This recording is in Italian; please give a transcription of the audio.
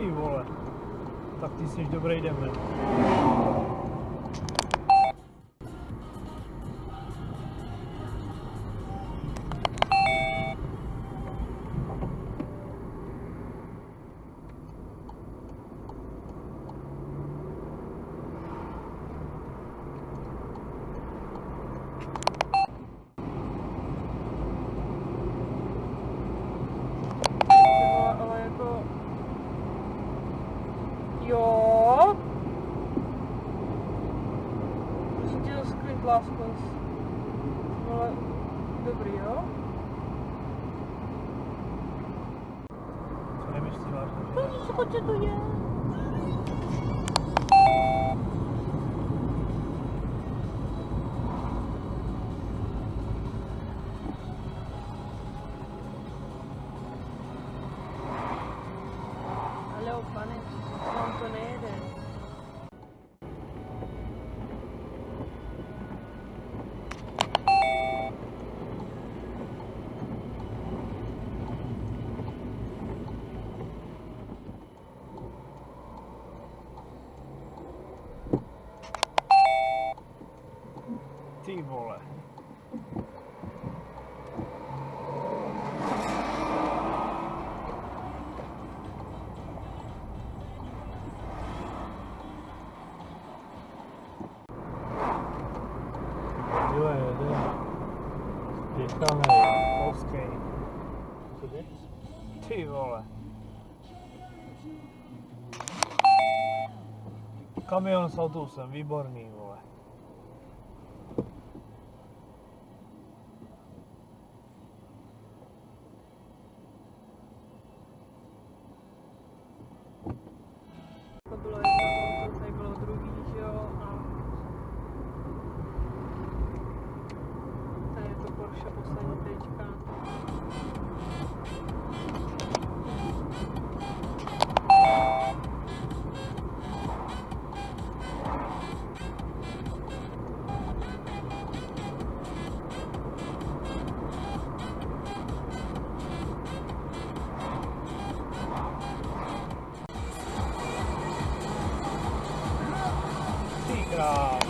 vole. Tak ty jsi dobrý demen. Glasgow было Добрио. Söylemiştim arkadaşlar. Çok sıkıcı duyuyor. Alo, bana kontrol edin. Polský. Ty vole. Kamion s autobusem, výborný, vole. から。